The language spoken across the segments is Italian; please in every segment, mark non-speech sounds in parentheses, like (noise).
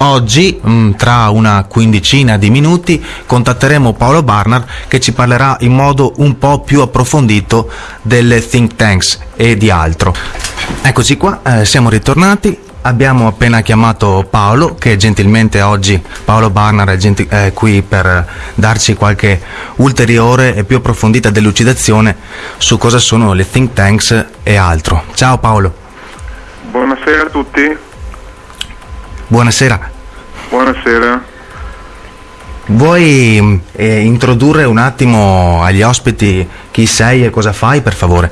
Oggi, mm, tra una quindicina di minuti, contatteremo Paolo Barnard che ci parlerà in modo un po' più approfondito delle think tanks e di altro. Eccoci qua, eh, siamo ritornati. Abbiamo appena chiamato Paolo, che gentilmente oggi Paolo Barnard è, genti- è qui per darci qualche ulteriore e più approfondita delucidazione su cosa sono le think tanks e altro. Ciao Paolo. Buonasera a tutti. Buonasera. Buonasera. Vuoi eh, introdurre un attimo agli ospiti chi sei e cosa fai, per favore?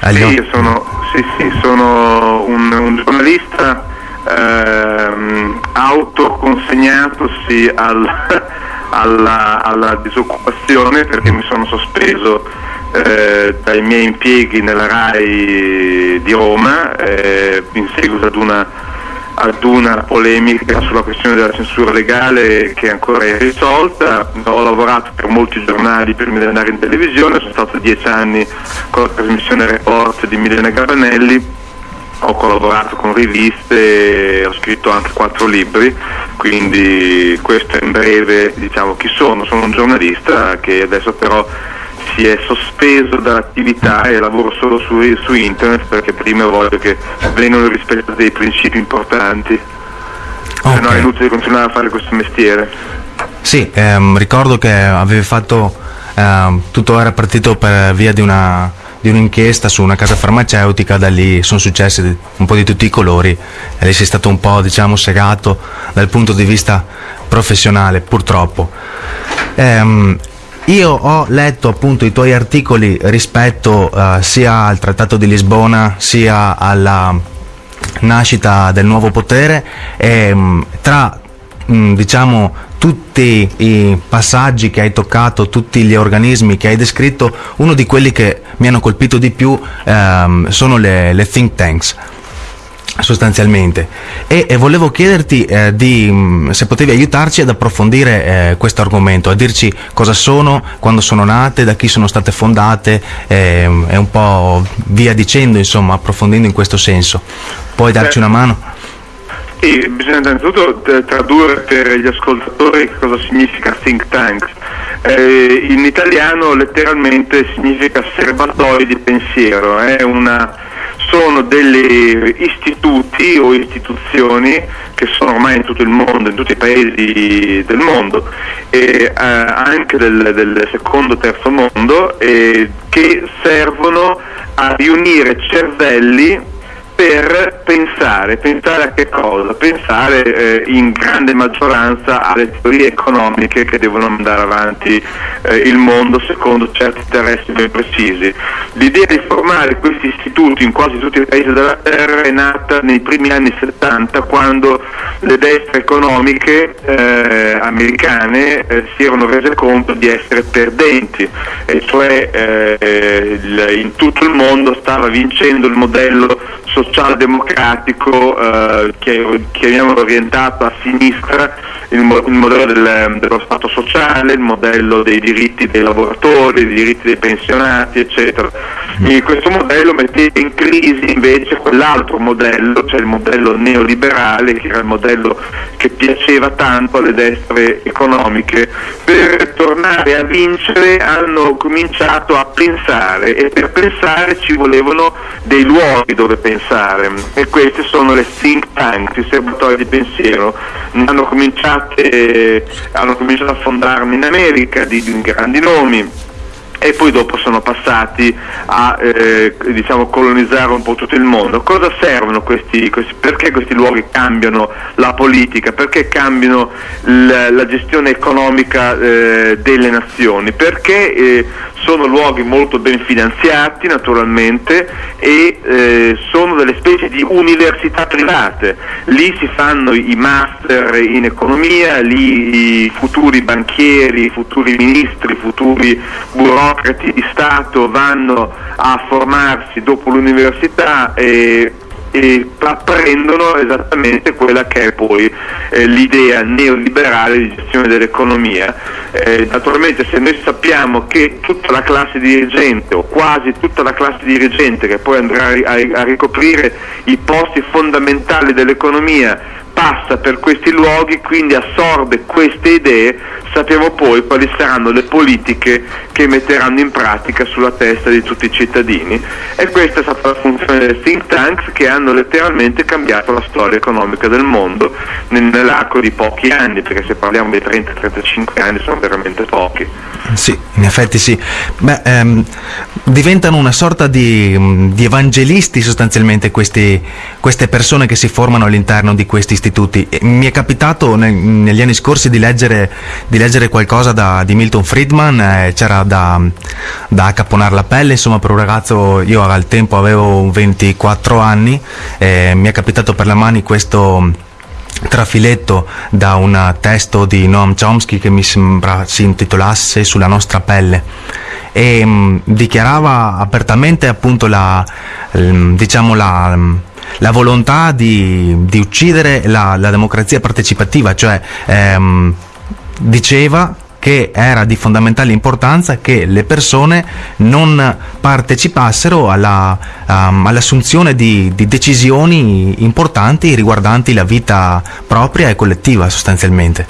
Agli Sì, sono, sì, sì, sono un, un giornalista ehm, autoconsegnatosi al- (laughs) alla, alla disoccupazione perché mi sono sospeso eh, dai miei impieghi nella RAI di Roma eh, in seguito ad una ad una polemica sulla questione della censura legale che ancora è irrisolta. Ho lavorato per molti giornali prima di andare in televisione, sono stato dieci anni con la trasmissione Report di Milena Gabanelli, ho collaborato con riviste, ho scritto anche quattro libri, quindi questo è in breve diciamo chi sono, sono un giornalista che adesso però si è sospeso dall'attività e lavoro solo su, su internet perché prima voglio che vengano rispettati dei principi importanti, se no è inutile continuare a fare questo mestiere. Sì, ehm, ricordo che avevi fatto, ehm, tutto era partito per via di, una, di un'inchiesta su una casa farmaceutica, da lì sono successi un po' di tutti i colori e lì sei stato un po' diciamo segato dal punto di vista professionale, purtroppo. Ehm, io ho letto appunto i tuoi articoli rispetto eh, sia al Trattato di Lisbona sia alla nascita del nuovo potere e mh, tra mh, diciamo tutti i passaggi che hai toccato, tutti gli organismi che hai descritto, uno di quelli che mi hanno colpito di più ehm, sono le, le think tanks sostanzialmente e, e volevo chiederti eh, di, mh, se potevi aiutarci ad approfondire eh, questo argomento, a dirci cosa sono, quando sono nate, da chi sono state fondate ehm, e un po' via dicendo, insomma, approfondendo in questo senso. Puoi darci una mano? Sì, bisogna innanzitutto eh, tradurre per gli ascoltatori cosa significa think tank. Eh, in italiano letteralmente significa serbatoi di pensiero, è una- sono degli istituti o istituzioni che sono ormai in tutto il mondo, in tutti i paesi del mondo e eh, anche del, del secondo e terzo mondo eh, che servono a riunire cervelli per pensare, pensare a che cosa? Pensare eh, in grande maggioranza alle teorie economiche che devono andare avanti eh, il mondo secondo certi interessi ben precisi. L'idea di formare questi istituti in quasi tutti i paesi della Terra è nata nei primi anni 70 quando le destre economiche eh, americane eh, si erano rese conto di essere perdenti, e cioè eh, il- in tutto il mondo stava vincendo il modello socialdemocratico eh, che chiamiamolo orientato a sinistra, il, mo- il modello del- dello Stato sociale, il modello dei diritti dei lavoratori, dei diritti dei pensionati, eccetera. E questo modello metteva in crisi invece quell'altro modello, cioè il modello neoliberale, che era il modello che piaceva tanto alle destre economiche. Per tornare a vincere hanno cominciato a pensare e per pensare ci volevano dei luoghi dove pensare e queste sono le think tanks, i serbatoi di pensiero. Hanno cominciato, hanno cominciato a fondarmi in America di, di grandi nomi e poi dopo sono passati a eh, diciamo, colonizzare un po' tutto il mondo. Cosa servono questi, questi- perché questi luoghi cambiano la politica, perché cambiano l- la gestione economica eh, delle nazioni? Perché eh, sono luoghi molto ben finanziati naturalmente e eh, sono delle specie di università private. Lì si fanno i master in economia, lì i futuri banchieri, i futuri ministri, i futuri burocrati di Stato vanno a formarsi dopo l'università e e apprendono esattamente quella che è poi eh, l'idea neoliberale di gestione dell'economia. Eh, naturalmente se noi sappiamo che tutta la classe dirigente o quasi tutta la classe dirigente che poi andrà a, a ricoprire i posti fondamentali dell'economia passa per questi luoghi, quindi assorbe queste idee, sappiamo poi quali saranno le politiche che metteranno in pratica sulla testa di tutti i cittadini. E questa è stata la funzione dei think tanks che hanno letteralmente cambiato la storia economica del mondo nell'arco di pochi anni, perché se parliamo di 30-35 anni sono veramente pochi. Sì, in effetti sì. Beh, ehm, diventano una sorta di, di evangelisti sostanzialmente questi, queste persone che si formano all'interno di questi istituti. Mi è capitato nel, negli anni scorsi di leggere, di leggere qualcosa da, di Milton Friedman, eh, c'era da, da accaponare la pelle, insomma per un ragazzo, io al tempo avevo 24 anni, eh, mi è capitato per le mani questo trafiletto da un testo di Noam Chomsky che mi sembra si intitolasse Sulla nostra pelle. E mh, mm, dichiarava apertamente appunto la, l, diciamo la, la volontà di, di uccidere la, la, democrazia partecipativa, cioè ehm, diceva che era di fondamentale importanza che le persone non partecipassero alla, um, all'assunzione di, di, decisioni importanti riguardanti la vita propria e collettiva sostanzialmente.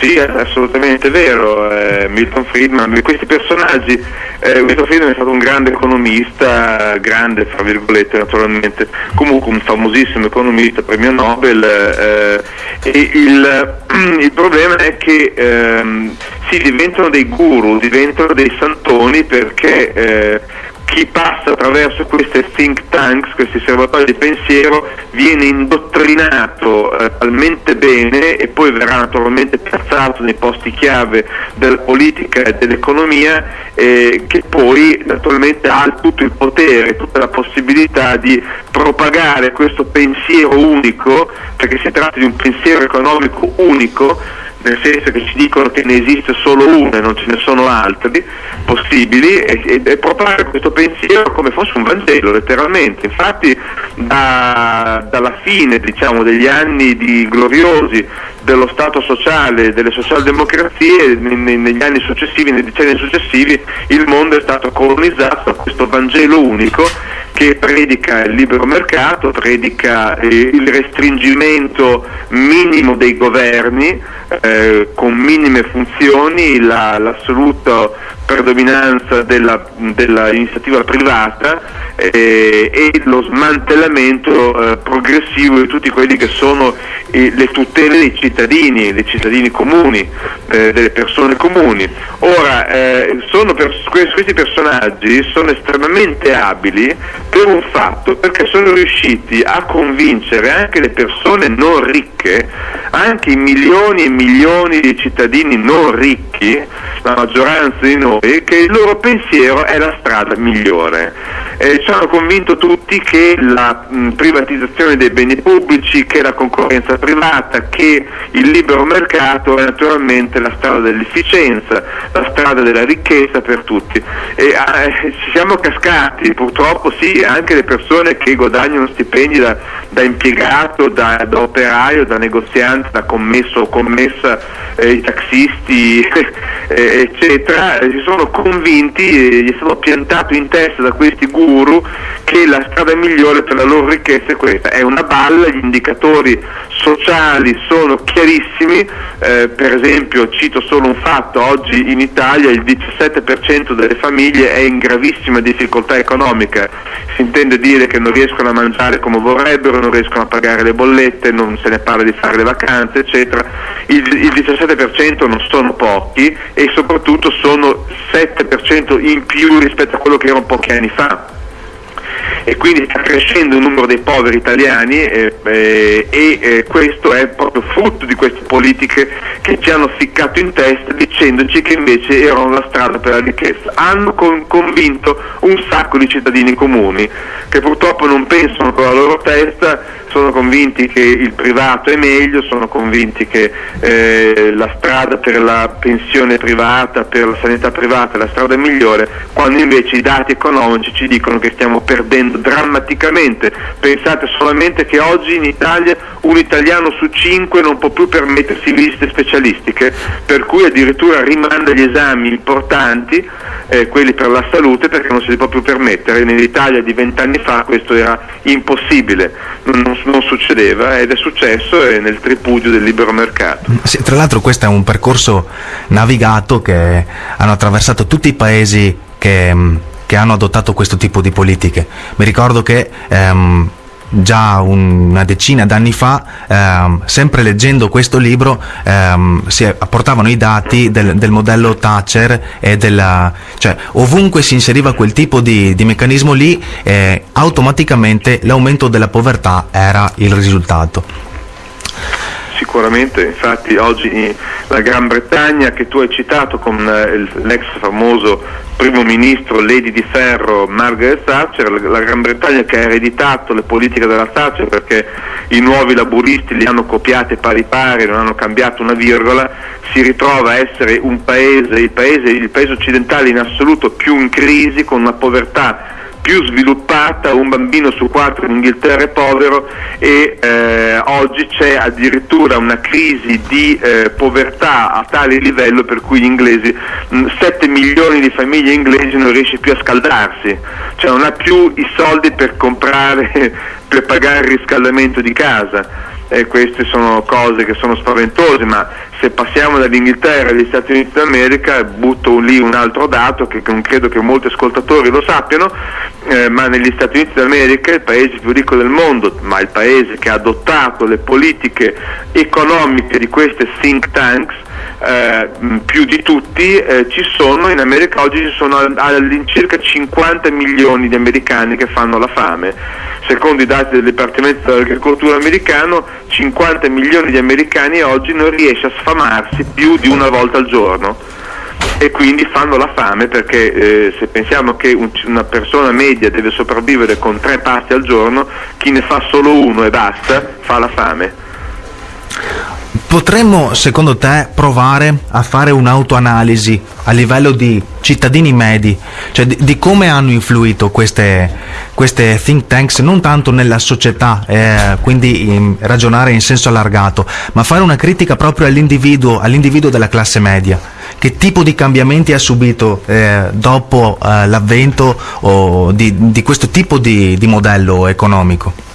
Sì, è assolutamente vero, eh, Milton Friedman, questi personaggi, eh, Milton Friedman è stato un grande economista, grande fra virgolette naturalmente, comunque un famosissimo economista, premio Nobel, eh, e il, (clears throat) il, problema è che ehm, si diventano dei guru, diventano dei santoni perché eh, chi passa attraverso queste think tanks, questi osservatori di pensiero, viene indottrinato eh, talmente bene e poi verrà naturalmente piazzato nei posti chiave della politica e dell'economia eh, che poi naturalmente ha tutto il potere, tutta la possibilità di propagare questo pensiero unico, perché si tratta di un pensiero economico unico, nel senso che ci dicono che ne esiste solo uno e non ce ne sono altri possibili e, e, propagare questo pensiero come fosse un Vangelo letteralmente. Infatti da, dalla fine diciamo, degli anni gloriosi dello Stato sociale, delle socialdemocrazie, negli anni successivi, nei decenni successivi, il mondo è stato colonizzato da questo Vangelo unico che predica il libero mercato, predica eh, il restringimento minimo dei governi eh, con minime funzioni, la, l'assoluta predominanza della, dell'iniziativa privata eh, e lo smantellamento eh, progressivo di tutti quelli che sono le tutele dei cittadini, dei cittadini comuni, eh, delle persone comuni. Ora, eh, per, questi personaggi sono estremamente abili per un fatto, perché sono riusciti a convincere anche le persone non ricche, anche i milioni e milioni di cittadini non ricchi, la maggioranza di noi, che il loro pensiero è la strada migliore. Eh, ci hanno convinto tutti che la mh, privatizzazione dei beni pubblici, che la concorrenza privata, che il libero mercato è naturalmente la strada dell'efficienza, la strada della ricchezza per tutti. E, eh, ci siamo cascati, purtroppo sì, anche le persone che guadagnano stipendi da, da impiegato, da, da, operaio, da negoziante, da commesso o commessa, eh, i taxisti, (laughs) eh, eccetera, si sono convinti, eh, gli è stato piantato in testa da questi guru che la strada migliore per la loro ricchezza è questa, è una balla, gli indicatori sociali sono chiarissimi, eh, per esempio cito solo un fatto, oggi in Italia il 17% delle famiglie è in gravissima difficoltà economica, si intende dire che non riescono a mangiare come vorrebbero, non riescono a pagare le bollette, non se ne parla di fare le vacanze, eccetera. Il, il 17% non sono pochi e soprattutto sono 7% in più rispetto a quello che erano pochi anni fa e quindi sta crescendo il numero dei poveri italiani eh, eh, e eh, questo è proprio frutto di queste politiche che ci hanno ficcato in testa dicendoci che invece erano la strada per la ricchezza. Hanno con- convinto un sacco di cittadini comuni che purtroppo non pensano con la loro testa sono convinti che il privato è meglio, sono convinti che eh, la strada per la pensione privata, per la sanità privata è la strada migliore, quando invece i dati economici ci dicono che stiamo perdendo esplodendo drammaticamente. Pensate solamente che oggi in Italia un italiano su cinque non può più permettersi visite specialistiche, per cui addirittura rimanda gli esami importanti, eh, quelli per la salute, perché non se li può più permettere. Nell'Italia di vent'anni fa questo era impossibile, non, non, succedeva ed è successo nel tripudio del libero mercato. Sì, tra l'altro questo è un percorso navigato che hanno attraversato tutti i paesi che, che hanno adottato questo tipo di politiche. Mi ricordo che ehm, già una decina d'anni fa, ehm, sempre leggendo questo libro, ehm, si apportavano i dati del, del, modello Thatcher e della, cioè ovunque si inseriva quel tipo di, di meccanismo lì, eh, automaticamente l'aumento della povertà era il risultato. Sicuramente, infatti oggi la Gran Bretagna che tu hai citato con eh, l'ex famoso primo ministro Lady di Ferro Margaret Thatcher, la Gran Bretagna che ha ereditato le politiche della Thatcher perché i nuovi laburisti li hanno copiate pari pari, non hanno cambiato una virgola, si ritrova a essere un paese, il paese, il paese occidentale in assoluto più in crisi, con una povertà più sviluppata, un bambino su quattro in Inghilterra è povero e eh, oggi c'è addirittura una crisi di eh, povertà a tale livello per cui gli inglesi, 7 milioni di famiglie inglesi non riesce più a scaldarsi, cioè non ha più i soldi per comprare, (laughs) per pagare il riscaldamento di casa e queste sono cose che sono spaventose, ma se passiamo dall'Inghilterra agli Stati Uniti d'America, butto lì un altro dato che non credo che molti ascoltatori lo sappiano, eh, ma negli Stati Uniti d'America, il paese più ricco del mondo, ma il paese che ha adottato le politiche economiche di queste think tanks, eh, più di tutti, eh, ci sono in America oggi ci sono all'incirca 50 milioni di americani che fanno la fame. Secondo i dati del Dipartimento dell'Agricoltura americano, 50 milioni di americani oggi non riesce a sfamarsi più di una volta al giorno e quindi fanno la fame perché eh, se pensiamo che un, una persona media deve sopravvivere con tre pasti al giorno, chi ne fa solo uno e basta fa la fame. Potremmo, secondo te, provare a fare un'autoanalisi a livello di cittadini medi, cioè di, di come hanno influito queste, queste, think tanks non tanto nella società, eh, quindi in, ragionare in senso allargato, ma fare una critica proprio all'individuo, all'individuo della classe media. Che tipo di cambiamenti ha subito eh, dopo eh, l'avvento di, di, questo tipo di, di modello economico?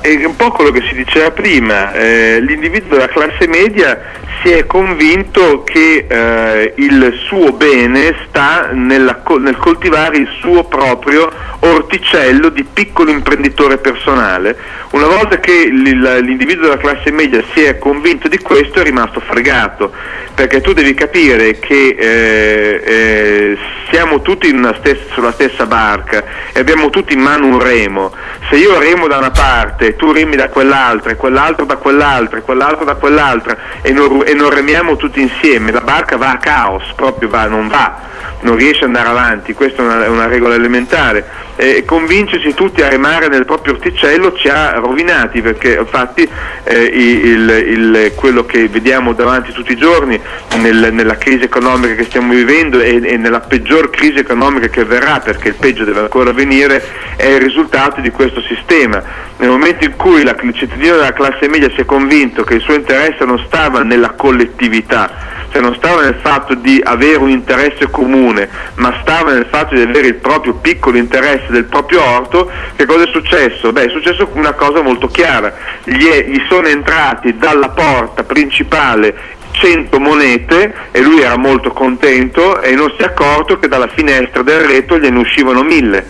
È un po' quello che si diceva prima, eh, l'individuo della classe media si è convinto che eh, il suo bene sta nella, nel coltivare il suo proprio orticello di piccolo imprenditore personale. Una volta che l'individuo della classe media si è convinto di questo è rimasto fregato, perché tu devi capire che eh, eh, siamo tutti stessa, sulla stessa barca e abbiamo tutti in mano un remo. Se io remo da una parte, tu remi da quell'altra, e quell'altro da quell'altra, e quell'altro da quell'altra e non, e non remiamo tutti insieme, la barca va a caos, proprio va, non va non riesce ad andare avanti, questa è una, una regola elementare. Eh, convincerci tutti a remare nel proprio orticello ci ha rovinati perché infatti eh, il, il, quello che vediamo davanti tutti i giorni nel, nella crisi economica che stiamo vivendo e, e, nella peggior crisi economica che verrà perché il peggio deve ancora venire è il risultato di questo sistema. Nel momento in cui la, il cittadino della classe media si è convinto che il suo interesse non stava nella collettività, cioè non stava nel fatto di avere un interesse comune, ma stava nel fatto di avere il proprio piccolo interesse del proprio orto, che cosa è successo? Beh, è successo una cosa molto chiara, gli, è, gli sono entrati dalla porta principale 100 monete e lui era molto contento e non si è accorto che dalla finestra del retro gliene uscivano mille.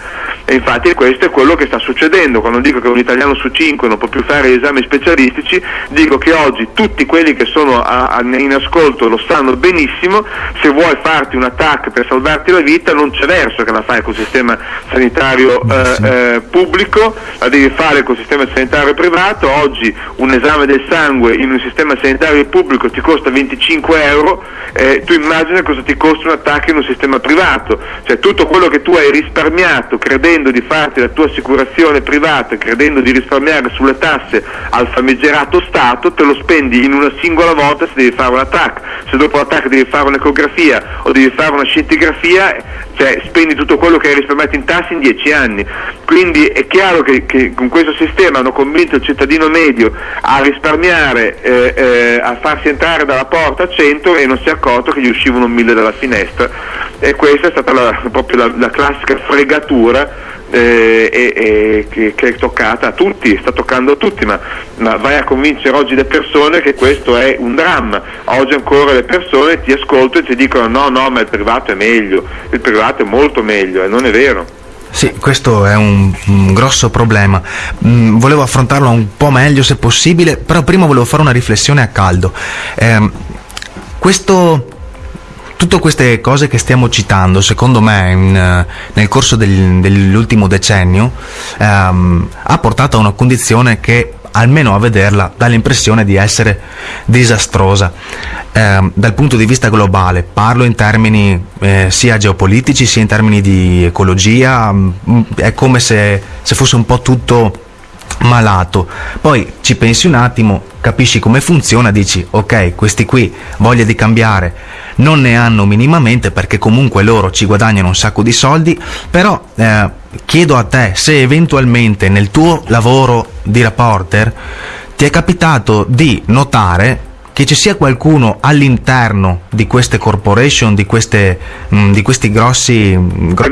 E infatti questo è quello che sta succedendo. Quando dico che un italiano su cinque non può più fare esami specialistici, dico che oggi tutti quelli che sono a, a, in ascolto lo sanno benissimo, se vuoi farti un attacco per salvarti la vita non c'è verso che la fai col sistema sanitario eh, eh, pubblico, la devi fare col sistema sanitario privato. Oggi un esame del sangue in un sistema sanitario pubblico ti costa 25 euro, eh, tu immagina cosa ti costa un attacco in un sistema privato, cioè tutto quello che tu hai risparmiato credendo di farti la tua assicurazione privata, credendo di risparmiare sulle tasse al famigerato Stato, te lo spendi in una singola volta se devi fare un attacco, se dopo l'attacco devi fare un'ecografia o devi fare una scintigrafia, cioè spendi tutto quello che hai risparmiato in tasse in dieci anni. Quindi è chiaro che, che con questo sistema hanno convinto il cittadino medio a risparmiare, eh, eh, a farsi entrare dalla porta a 100 e non si è accorto che gli uscivano mille dalla finestra. E questa è stata la, proprio la, la classica fregatura eh, e, che, che, è toccata a tutti, sta toccando a tutti, ma, ma, vai a convincere oggi le persone che questo è un dramma. Oggi ancora le persone ti ascoltano e ti dicono no, no, ma il privato è meglio, il privato è molto meglio e non è vero. Sì, questo è un, un grosso problema. Mm, volevo affrontarlo un po' meglio se possibile, però prima volevo fare una riflessione a caldo. Eh, questo tutte queste cose che stiamo citando, secondo me, in, nel corso del, dell'ultimo decennio, ehm, ha portato a una condizione che almeno a vederla dà l'impressione di essere disastrosa eh, dal punto di vista globale. Parlo in termini eh, sia geopolitici sia in termini di ecologia, mh, mm, è come se, se fosse un po' tutto malato. Poi ci pensi un attimo, capisci come funziona, dici ok, questi qui voglia di cambiare non ne hanno minimamente perché comunque loro ci guadagnano un sacco di soldi, però eh, chiedo a te se eventualmente nel tuo lavoro di reporter ti è capitato di notare che ci sia qualcuno all'interno di queste corporation, di, queste, mh, mm, di questi grossi... Gro-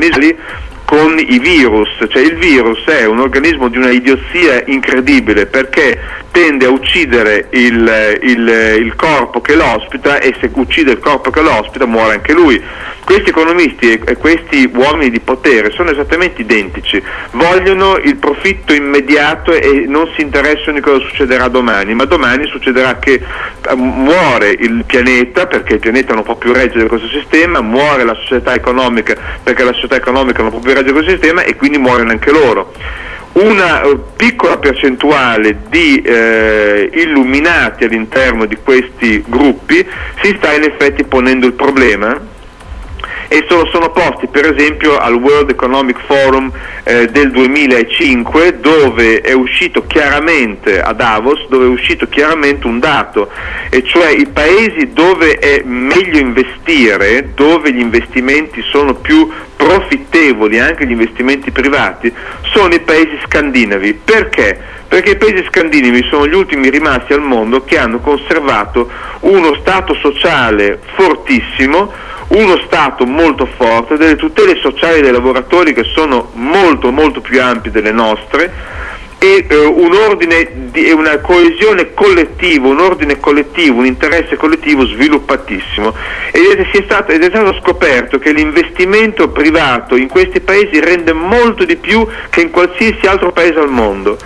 con i virus, cioè il virus è un organismo di una idiozia incredibile perché tende a uccidere il, il, il corpo che l'ospita e se uccide il corpo che l'ospita muore anche lui. Questi economisti e, questi uomini di potere sono esattamente identici, vogliono il profitto immediato e non si interessano di cosa succederà domani, ma domani succederà che eh, muore il pianeta perché il pianeta non può più reggere questo sistema, muore la società economica perché la società economica non può più reggere questo sistema e quindi muoiono anche loro. Una eh, piccola percentuale di eh, illuminati all'interno di questi gruppi si sta in effetti ponendo il problema e sono, posti per esempio al World Economic Forum eh, del 2005 dove è uscito chiaramente a Davos dove è uscito chiaramente un dato e cioè i paesi dove è meglio investire dove gli investimenti sono più profittevoli anche gli investimenti privati sono i paesi scandinavi perché? Perché i paesi scandinavi sono gli ultimi rimasti al mondo che hanno conservato uno stato sociale fortissimo uno Stato molto forte, delle tutele sociali dei lavoratori che sono molto molto più ampie delle nostre e eh, un ordine di, una coesione collettiva, un ordine collettivo, un interesse collettivo sviluppatissimo ed è, stato, ed è stato scoperto che l'investimento privato in questi paesi rende molto di più che in qualsiasi altro paese al mondo.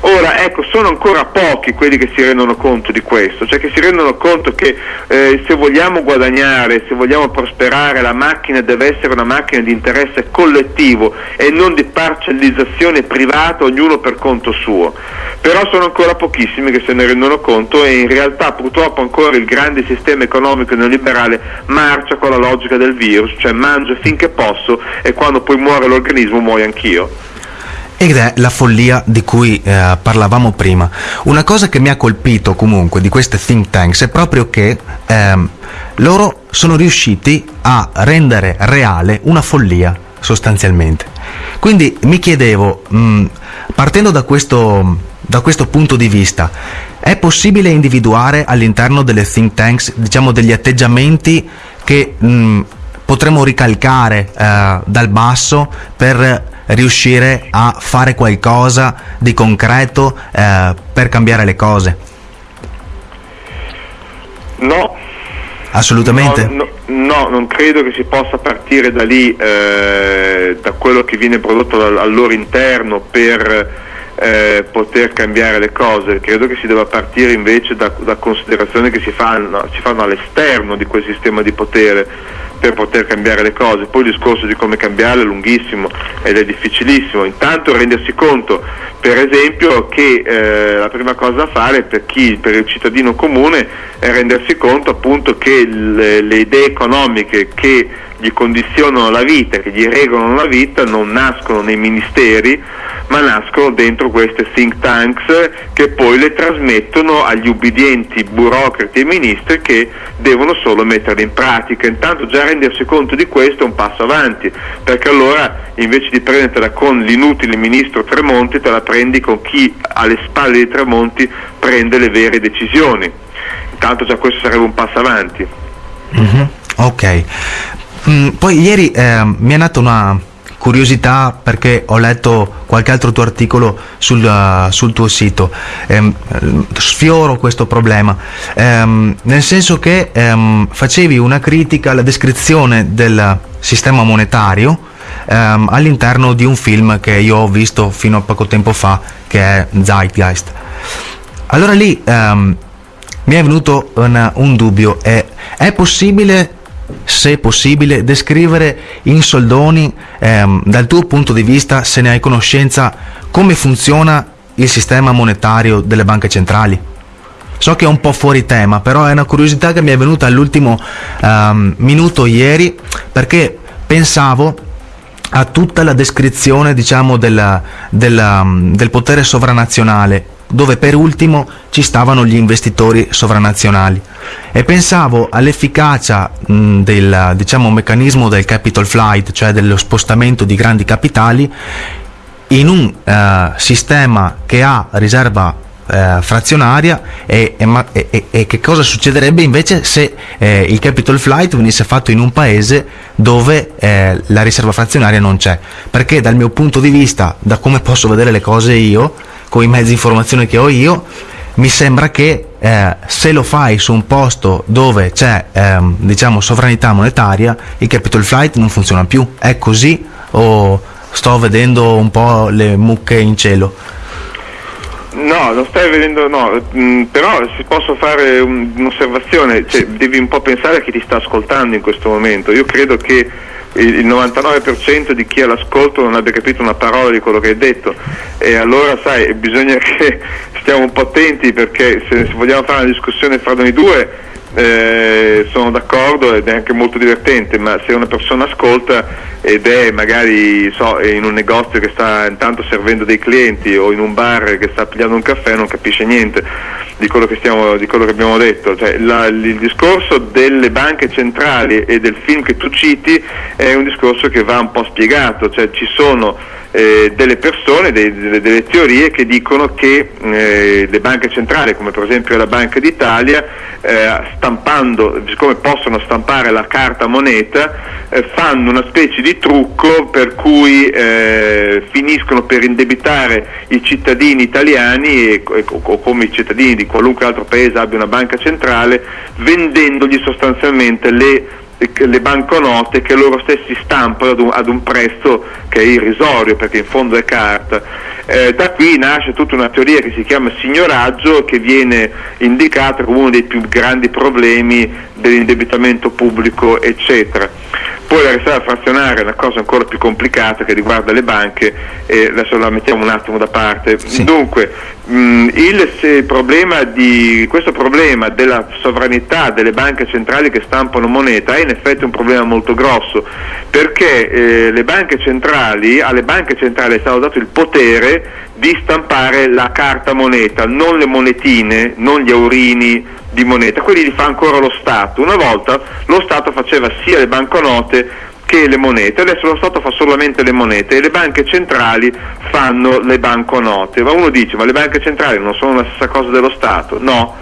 Ora, ecco, sono ancora pochi quelli che si rendono conto di questo, cioè che si rendono conto che eh, se vogliamo guadagnare, se vogliamo prosperare, la macchina deve essere una macchina di interesse collettivo e non di parcellizzazione privata, ognuno per conto suo. Però sono ancora pochissimi che se ne rendono conto e in realtà purtroppo ancora il grande sistema economico neoliberale marcia con la logica del virus, cioè mangio finché posso e quando poi muore l'organismo muoio anch'io ed è la follia di cui eh, parlavamo prima. Una cosa che mi ha colpito comunque di queste think tanks è proprio che ehm, loro sono riusciti a rendere reale una follia sostanzialmente. Quindi mi chiedevo, mh, mm, partendo da questo, da questo punto di vista, è possibile individuare all'interno delle think tanks diciamo, degli atteggiamenti che mh, mm, potremmo ricalcare eh, dal basso per riuscire a fare qualcosa di concreto eh, per cambiare le cose? No. Assolutamente? No, no, no, non credo che si possa partire da lì, eh, da quello che viene prodotto al, al loro interno per eh, poter cambiare le cose, credo che si debba partire invece da, da considerazioni che si fanno, si fanno all'esterno di quel sistema di potere per poter cambiare le cose. Poi il discorso di come cambiarle è lunghissimo ed è difficilissimo. Intanto rendersi conto, per esempio, che eh, la prima cosa da fare per chi, per il cittadino comune, è rendersi conto appunto che le, le idee economiche che gli condizionano la vita, che gli regolano la vita, non nascono nei ministeri, ma nascono dentro queste think tanks che poi le trasmettono agli ubbidienti burocrati e ministri che devono solo metterle in pratica. Intanto già rendersi conto di questo è un passo avanti, perché allora invece di prendertela con l'inutile ministro Tremonti, te la prendi con chi alle spalle di Tremonti prende le vere decisioni. Intanto già questo sarebbe un passo avanti. Mm-hmm. Ok. Mm, poi ieri eh, mi è nata una curiosità perché ho letto qualche altro tuo articolo sul, uh, sul tuo sito. Eh, sfioro questo problema, eh, nel senso che ehm, facevi una critica alla descrizione del sistema monetario all'interno di un film che io ho visto fino a poco tempo fa, che è Zeitgeist. Allora lì mi è venuto un, un dubbio, è, è possibile se possibile, descrivere in soldoni, ehm, dal tuo punto di vista, se ne hai conoscenza, come funziona il sistema monetario delle banche centrali? So che è un po' fuori tema, però è una curiosità che mi è venuta all'ultimo um, minuto ieri perché pensavo a tutta la descrizione diciamo, della, della, del potere sovranazionale dove per ultimo ci stavano gli investitori sovranazionali. E pensavo all'efficacia del diciamo, meccanismo del capital flight, cioè dello spostamento di grandi capitali in un uh, sistema che ha riserva eh, frazionaria e, e, e, e, che cosa succederebbe invece se eh, il capital flight venisse fatto in un paese dove eh, la riserva frazionaria non c'è? Perché dal mio punto di vista da come posso vedere le cose io con i mezzi di informazione che ho io, mi sembra che eh, se lo fai su un posto dove c'è ehm, diciamo sovranità monetaria, il capital flight non funziona più. È così o sto vedendo un po' le mucche in cielo? No, non stai vedendo, no, mm, però si posso fare un, un'osservazione, cioè, devi un po' pensare a chi ti sta ascoltando in questo momento. Io credo che il 99% di chi ha l'ascolto non abbia capito una parola di quello che hai detto. E allora sai bisogna che (laughs) stiamo un po' attenti perché se, se vogliamo fare una discussione fra noi due eh, sono d'accordo ed è anche molto divertente, ma se una persona ascolta ed è magari so, in un negozio che sta intanto servendo dei clienti o in un bar che sta pigliando un caffè non capisce niente di quello che, stiamo, di quello che abbiamo detto. Cioè, la, il discorso delle banche centrali e del film che tu citi è un discorso che va un po' spiegato, cioè, ci sono eh, delle persone, dei, delle, delle, teorie che dicono che eh, le banche centrali, come per esempio la Banca d'Italia, eh, stampando, siccome possono stampare la carta moneta, eh, fanno una specie di trucco per cui eh, finiscono per indebitare i cittadini italiani e, e, o come i cittadini di qualunque altro paese abbia una banca centrale, vendendogli sostanzialmente le le banconote che loro stessi stampano ad un, ad un, prezzo che è irrisorio perché in fondo è carta. Eh, da qui nasce tutta una teoria che si chiama signoraggio che viene indicata come uno dei più grandi problemi dell'indebitamento pubblico eccetera. Poi la riserva frazionaria è una cosa ancora più complicata che riguarda le banche e adesso la mettiamo un attimo da parte. Sì. Dunque, il problema di, questo problema della sovranità delle banche centrali che stampano moneta è in effetti un problema molto grosso perché eh, banche centrali, alle banche centrali è stato dato il potere di stampare la carta moneta, non le monetine, non gli aurini di moneta, quelli li fa ancora lo Stato. Una volta lo Stato faceva sia le banconote che le monete, adesso lo Stato fa solamente le monete e le banche centrali fanno le banconote. Ma uno dice, ma le banche centrali non sono la stessa cosa dello Stato? No,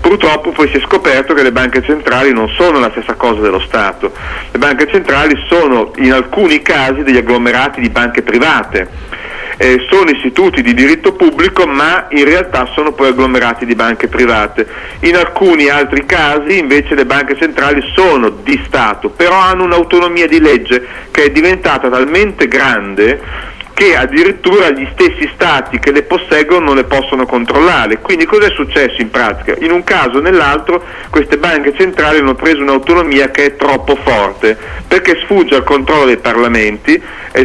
purtroppo poi si è scoperto che le banche centrali non sono la stessa cosa dello Stato. Le banche centrali sono in alcuni casi degli agglomerati di banche private eh, sono istituti di diritto pubblico ma in realtà sono poi agglomerati di banche private. In alcuni altri casi invece le banche centrali sono di Stato, però hanno un'autonomia di legge che è diventata talmente grande che addirittura gli stessi stati che le posseggono non le possono controllare. Quindi cosa è successo in pratica? In un caso o nell'altro queste banche centrali hanno preso un'autonomia che è troppo forte perché sfugge al controllo dei parlamenti,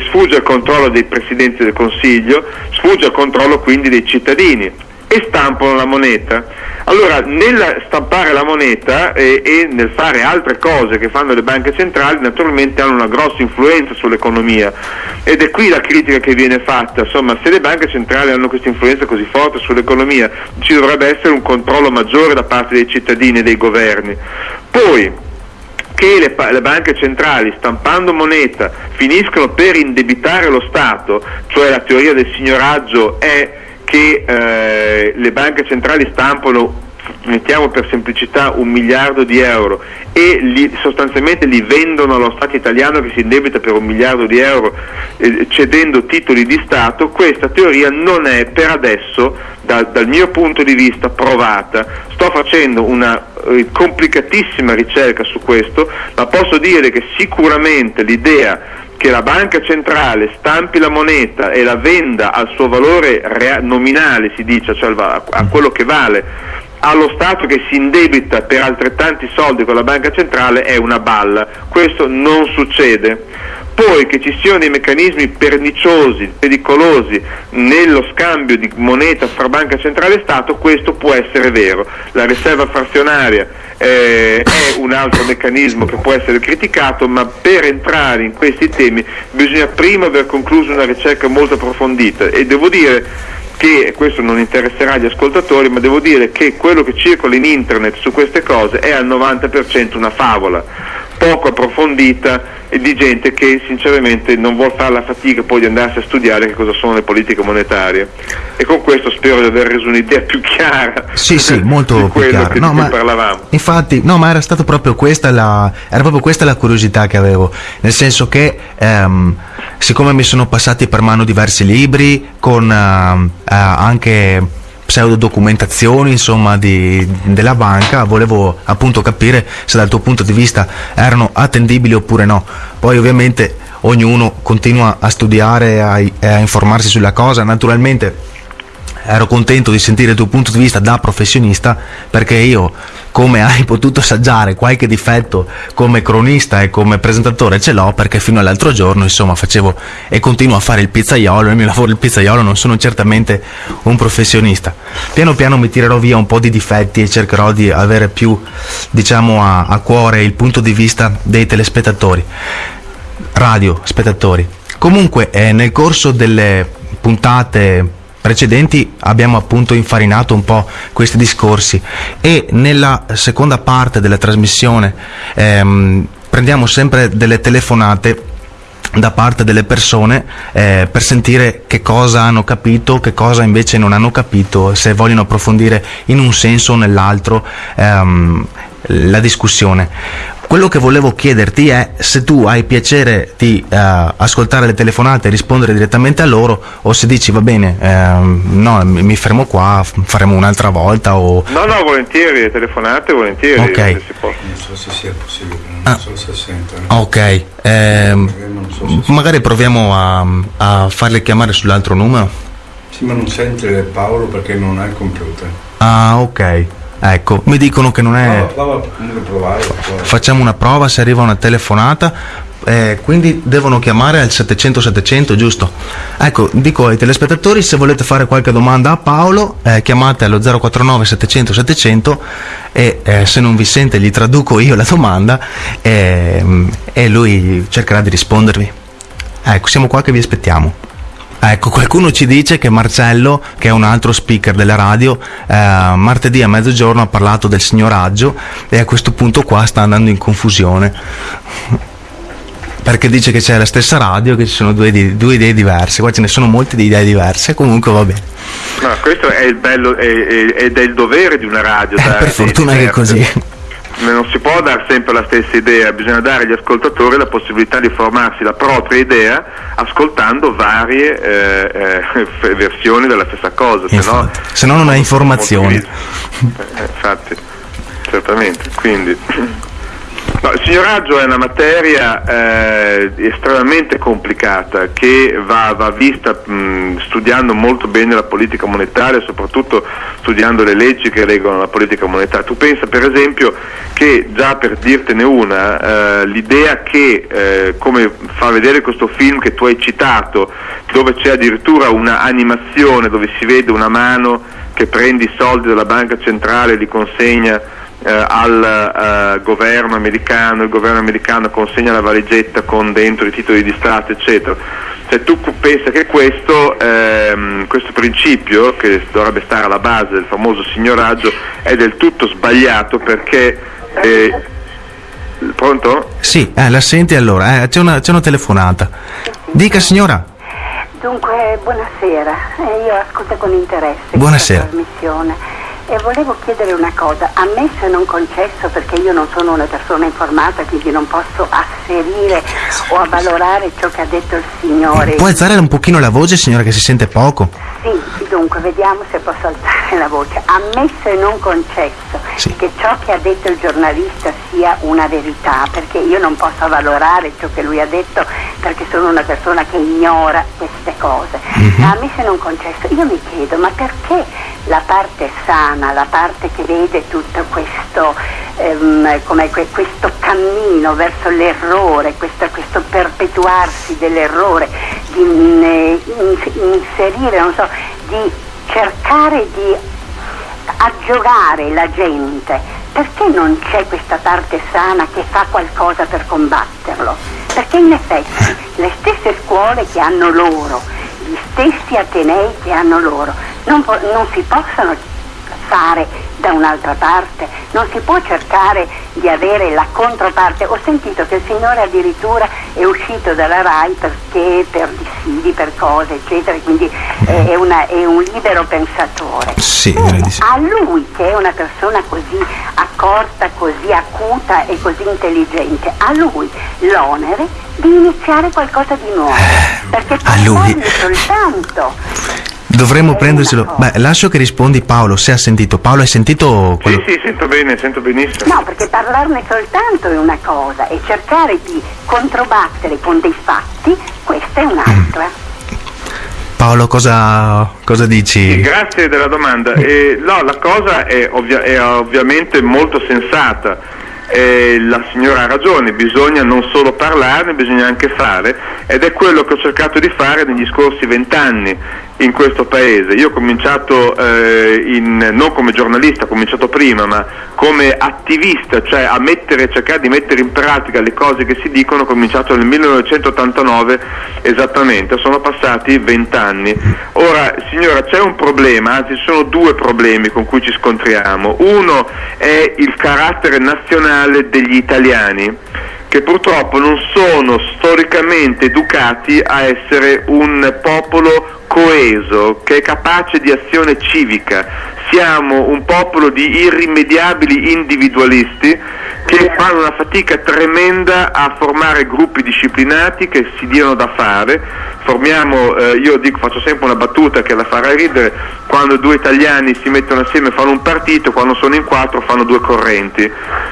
sfugge al controllo dei presidenti del Consiglio, sfugge al controllo quindi dei cittadini e stampano la moneta. Allora, nel stampare la moneta e, e, nel fare altre cose che fanno le banche centrali, naturalmente hanno una grossa influenza sull'economia ed è qui la critica che viene fatta, insomma, se le banche centrali hanno questa influenza così forte sull'economia, ci dovrebbe essere un controllo maggiore da parte dei cittadini e dei governi. Poi, che le, le, banche centrali stampando moneta finiscono per indebitare lo Stato, cioè la teoria del signoraggio è che eh, le banche centrali stampano mettiamo per semplicità un miliardo di euro e li, sostanzialmente li vendono allo Stato italiano che si indebita per un miliardo di euro eh, cedendo titoli di Stato, questa teoria non è per adesso da, dal mio punto di vista provata. Sto facendo una eh, complicatissima ricerca su questo, ma posso dire che sicuramente l'idea che la banca centrale stampi la moneta e la venda al suo valore nominale, si dice, cioè a quello che vale, allo Stato che si indebita per altrettanti soldi con la banca centrale è una balla. Questo non succede. Poi che ci siano dei meccanismi perniciosi, pericolosi nello scambio di moneta fra banca centrale e Stato, questo può essere vero. La riserva frazionaria eh, è un altro meccanismo che può essere criticato, ma per entrare in questi temi bisogna prima aver concluso una ricerca molto approfondita e devo dire che questo non interesserà gli ascoltatori, ma devo dire che quello che circola in internet su queste cose è al 90% una favola, poco approfondita e di gente che sinceramente non vuole fare la fatica poi di andarsi a studiare che cosa sono le politiche monetarie. E con questo spero di aver reso un'idea (laughs) più chiara. Sì, sì, (laughs) molto più chiara. no, ma parlavamo. Infatti, no, ma era stata proprio questa la, era proprio questa la curiosità che avevo, nel senso che ehm, siccome mi sono passati per mano diversi libri con eh, eh, anche pseudodocumentazioni insomma di, della banca volevo appunto capire se dal tuo punto di vista erano attendibili oppure no. Poi ovviamente ognuno continua a studiare e a, a informarsi sulla cosa. Naturalmente ero contento di sentire il tuo punto di vista da professionista perché io come hai potuto assaggiare qualche difetto come cronista e come presentatore ce l'ho perché fino all'altro giorno insomma facevo e continuo a fare il pizzaiolo, nel mio lavoro il pizzaiolo non sono certamente un professionista. Piano piano mi tirerò via un po' di difetti e cercherò di avere più diciamo a, a cuore il punto di vista dei telespettatori, radio spettatori. Comunque eh, nel corso delle puntate precedenti abbiamo appunto infarinato un po' questi discorsi. E nella seconda parte della trasmissione ehm, prendiamo sempre delle telefonate da parte delle persone eh, per sentire che cosa hanno capito, che cosa invece non hanno capito, se vogliono approfondire in un senso o nell'altro ehm, la discussione. Quello che volevo chiederti è se tu hai piacere di uh, ascoltare le telefonate e rispondere direttamente a loro o se dici va bene, uh, no, mi fermo qua, faremo un'altra volta o... No, no, volentieri, telefonate volentieri. Ok. Non so se sia possibile, non ah. so se sentono. Ok, eh, so se magari proviamo a, a farle chiamare sull'altro numero. Sì, ma non sente Paolo perché non ha il computer. Ah, ok. Ecco, mi dicono che non è... Facciamo una prova se arriva una telefonata. Eh, quindi devono chiamare al 700-700, giusto? Ecco, dico ai telespettatori, se volete fare qualche domanda a Paolo, eh, chiamate allo 049 700 e eh, se non vi sente gli traduco io la domanda ehm, e lui cercherà di rispondervi. Ecco, siamo qua che vi aspettiamo. Ecco, qualcuno ci dice che Marcello, che è un altro speaker della radio, eh, martedì a mezzogiorno ha parlato del signoraggio e a questo punto qua sta andando in confusione. Perché dice che c'è la stessa radio, che ci sono due, due idee diverse, qua ce ne sono molte di idee diverse, comunque va bene. No, questo è il bello ed è il dovere di una radio. Eh, per fortuna che è così non si può dare sempre la stessa idea, bisogna dare agli ascoltatori la possibilità di formarsi la propria idea ascoltando varie eh, eh, (laughs) versioni della stessa cosa, se no, se no non hai informazioni. Eh, infatti, certamente. Quindi. (clears throat) No, il signoraggio è una materia eh, estremamente complicata che va, va vista mh, studiando molto bene la politica monetaria soprattutto studiando le leggi che regolano la politica monetaria. Tu pensa per esempio che già per dirtene una, eh, l'idea che, eh, come fa vedere questo film che tu hai citato, dove c'è addirittura una animazione dove si vede una mano che prende i soldi dalla banca centrale e li consegna al eh, governo americano, il governo americano consegna la valigetta con dentro i titoli di Stato, eccetera. Cioè, tu pensi che questo, ehm, questo, principio, che dovrebbe stare alla base del famoso signoraggio, è del tutto sbagliato perché... Eh, pronto? Sì, eh, la senti allora, eh, c'è, una, c'è una telefonata. Dica signora. Dunque, buonasera, eh, io ascolto con interesse Buonasera. questa trasmissione e volevo chiedere una cosa, ammesso e non concesso perché io non sono una persona informata, quindi non posso asserire o avvalorare ciò che ha detto il Signore. Può alzare un pochino la voce signora che si sente poco? Sì, dunque vediamo se posso alzare la voce. Ammesso e non concesso Sì. che ciò che ha detto il giornalista sia una verità, perché io non posso avvalorare ciò che lui ha detto perché sono una persona che ignora queste cose. Ma ammesso e non concesso, io mi chiedo, ma perché la parte sana, la parte che vede tutto questo, ehm, come que- questo cammino verso l'errore, questo, questo perpetuarsi dell'errore, di mm, eh, in- inserire, non so, di cercare di aggiogare la gente, perché non c'è questa parte sana che fa qualcosa per combatterlo? Perché in effetti (laughs) le stesse scuole che hanno loro, gli stessi atenei che hanno loro, non, non si possono fare da un'altra parte, non si può cercare di avere la controparte. Ho sentito che il signore addirittura è uscito dalla RAI perché per dissidi, per cose, eccetera, quindi è, una- è un libero pensatore. Sì, Bene, sì. a lui che è una persona così accorta, così acuta e così intelligente, a lui l'onere di iniziare qualcosa di nuovo. Perché Eh, a lui. soltanto. Dovremmo prenderselo. Beh, lascio che rispondi Paolo, se ha sentito. Paolo, hai sentito quello? Sì, sì, sento bene, sento benissimo. No, perché parlarne soltanto è una cosa e cercare di controbattere con dei fatti, questa è un'altra. Paolo, cosa, cosa Sì, dici? grazie della domanda. Eh, no, la cosa è, ovvia- è ovviamente molto sensata. Eh, la signora ha ragione, bisogna non solo parlarne, bisogna anche fare ed è quello che ho cercato di fare negli scorsi vent'anni in questo paese. Io ho cominciato eh, in- non come giornalista, ho cominciato prima, ma come attivista, cioè a mettere, cercare di mettere in pratica le cose che si dicono, ho cominciato nel 1989 esattamente, sono passati vent'anni. Ora, signora, c'è un problema, anzi ci sono due problemi con cui ci scontriamo. Uno è il carattere nazionale degli italiani che purtroppo non sono storicamente educati a essere un popolo coeso, che è capace di azione civica. Siamo un popolo di irrimediabili individualisti che fanno una fatica tremenda a formare gruppi disciplinati che si diano da fare. Formiamo, eh, io dico, faccio sempre una battuta che la farà ridere, quando due italiani si mettono assieme fanno un partito, quando sono in quattro fanno due correnti.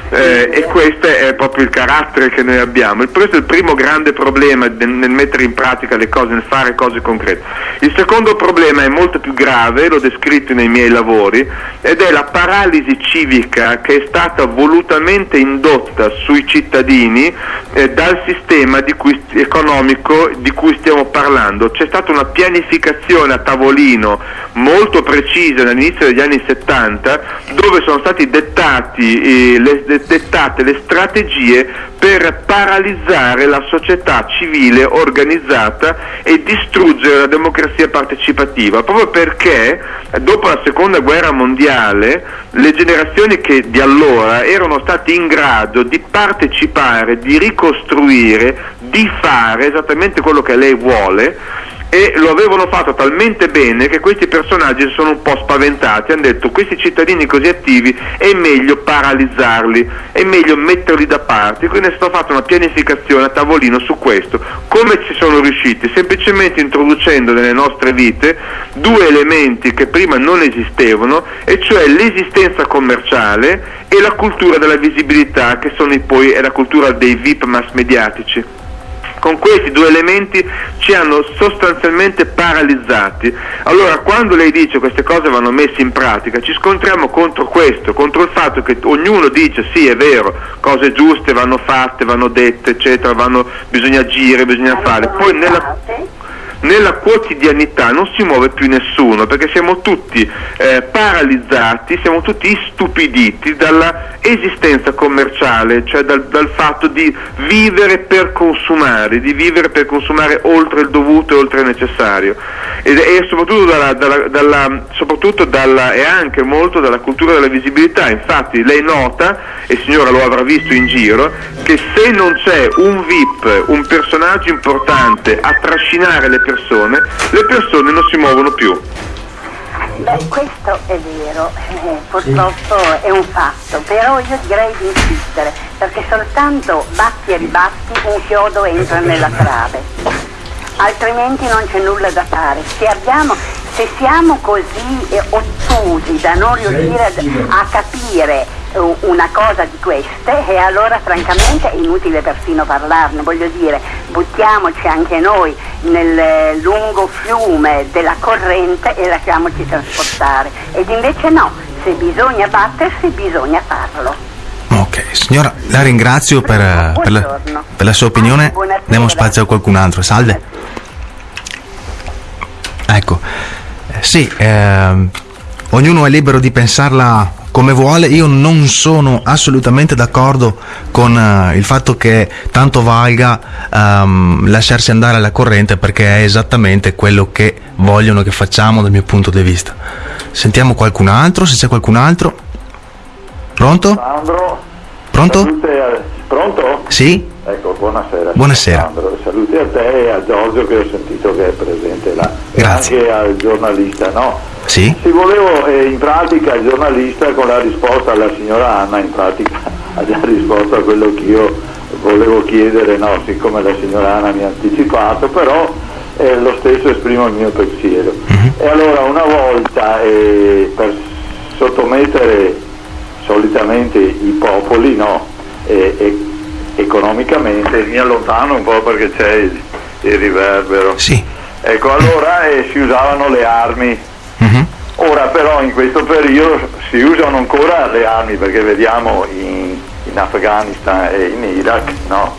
Eh, e questo è proprio il carattere che noi abbiamo. Questo è il primo grande problema nel, nel mettere in pratica le cose, nel fare cose concrete. Il secondo problema è molto più grave, l'ho descritto nei miei lavori, ed è la paralisi civica che è stata volutamente indotta sui cittadini eh, dal sistema di cui- economico di cui stiamo parlando. C'è stata una pianificazione a tavolino molto precisa all'inizio degli anni 70 dove sono dettati, eh, dettate le strategie per paralizzare la società civile organizzata e distruggere la democrazia partecipativa, proprio perché dopo la seconda guerra mondiale le generazioni che di allora erano state in grado di partecipare, di ricostruire, di fare esattamente quello che lei vuole, e lo avevano fatto talmente bene che questi personaggi sono un po' spaventati, hanno detto questi cittadini così attivi è meglio paralizzarli, è meglio metterli da parte, quindi è stata fatta una pianificazione a tavolino su questo. Come ci sono riusciti? Semplicemente introducendo nelle nostre vite due elementi che prima non esistevano, e cioè l'esistenza commerciale e la cultura della visibilità, che sono poi è la cultura dei VIP mass mediatici con questi due elementi ci hanno sostanzialmente paralizzati. Allora quando lei dice queste cose vanno messe in pratica, ci scontriamo contro questo, contro il fatto che ognuno dice sì è vero, cose giuste vanno fatte, vanno dette, eccetera, vanno, bisogna agire, bisogna fare. Poi nella nella quotidianità non si muove più nessuno perché siamo tutti eh, paralizzati, siamo tutti istupiditi dalla esistenza commerciale, cioè dal, dal, fatto di vivere per consumare, di vivere per consumare oltre il dovuto e oltre il necessario. E, e soprattutto, dalla, dalla, dalla, soprattutto dalla, e anche molto dalla cultura della visibilità, infatti lei nota, e signora lo avrà visto in giro, che se non c'è un VIP, un personaggio importante a trascinare le persone, le persone non si muovono più. Beh, questo è vero, eh, purtroppo sì. è un fatto, però io direi di insistere, perché soltanto batti e ribatti un chiodo entra nella trave, altrimenti non c'è nulla da fare. Se, abbiamo, se siamo così eh, ottusi da non riuscire a, a capire una cosa di queste e allora francamente è inutile persino parlarne, voglio dire, buttiamoci anche noi nel lungo fiume della corrente e lasciamoci trasportare. Ed invece no, se bisogna battersi bisogna farlo. Ok, signora, la ringrazio per, per, la, per la, sua opinione. Ah, Diamo spazio a qualcun altro. Salve. Ecco, eh, sì, eh, ognuno è libero di pensarla come vuole, io non sono assolutamente d'accordo con uh, il fatto che tanto valga um, lasciarsi andare alla corrente perché è esattamente quello che vogliono che facciamo dal mio punto di vista. Sentiamo qualcun altro, se c'è qualcun altro. Pronto? Sandro. Pronto? A... Pronto? Sì? Ecco, buonasera. Buonasera. Sandro. Saluti a te e a Giorgio che ho sentito che è presente là. Grazie. E anche al giornalista, no? Sì. Sì, volevo, eh, in pratica il giornalista con la risposta alla signora Anna, in pratica (laughs) ha già risposto a quello che io volevo chiedere, no, siccome la signora Anna mi ha anticipato, però eh, lo stesso esprimo il mio pensiero. Uh-huh. E allora una volta eh, per sottomettere solitamente i popoli, no, economicamente, mi allontano un po' perché c'è il, il riverbero. Sì. Ecco, allora eh, si usavano le armi. Ora però in questo periodo si usano ancora le armi perché vediamo in, in Afghanistan e in Iraq no?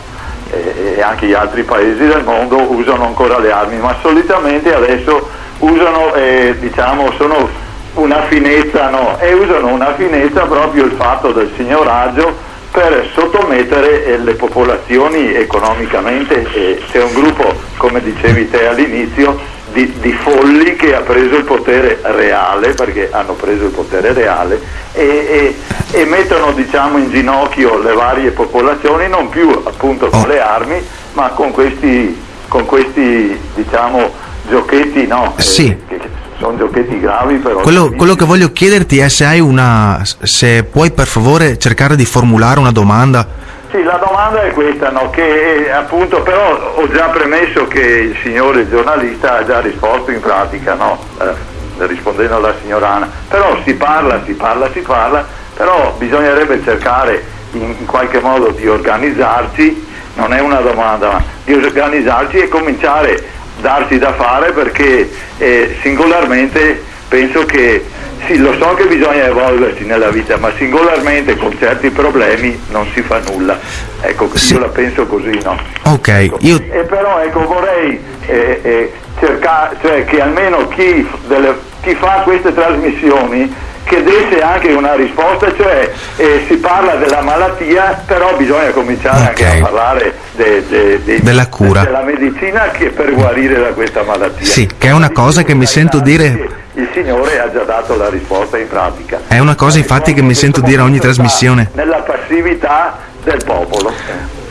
e, e, anche gli altri paesi del mondo usano ancora le armi, ma solitamente adesso usano, eh, diciamo, sono una finezza, no? E usano una finezza proprio il fatto del signoraggio per sottomettere eh, le popolazioni economicamente. Eh, c'è un gruppo, come dicevi te all'inizio, di, di, folli che ha preso il potere reale, perché hanno preso il potere reale, e, e, e mettono diciamo, in ginocchio le varie popolazioni, non più appunto con le armi, ma con questi, con questi diciamo, giochetti, no? Eh, sì. Eh, sono giochetti gravi però. Quello, quello, che voglio chiederti è se hai una. se puoi per favore cercare di formulare una domanda sì, la domanda è questa, no? che appunto però ho già premesso che il signore giornalista ha già risposto in pratica, no? eh, rispondendo alla signora Anna, però si parla, si parla, si parla, però bisognerebbe cercare in qualche modo di organizzarci, non è una domanda, ma di organizzarci e cominciare a darsi da fare perché eh, singolarmente penso che sì, lo so che bisogna evolversi nella vita, ma singolarmente con certi problemi non si fa nulla. Ecco, sì. io la penso così, no? Ok, ecco. io... E però ecco, vorrei eh, eh, cercare, cioè che almeno chi, delle, chi fa queste trasmissioni che desse anche una risposta, cioè eh, si parla della malattia, però bisogna cominciare okay. anche a parlare de, de, de, della cura, della medicina che per guarire da questa malattia. Sì, che è una cosa che mi sento dire... Il Signore ha già dato la risposta in pratica. È una cosa infatti che mi sento dire ogni trasmissione. Nella passività del popolo.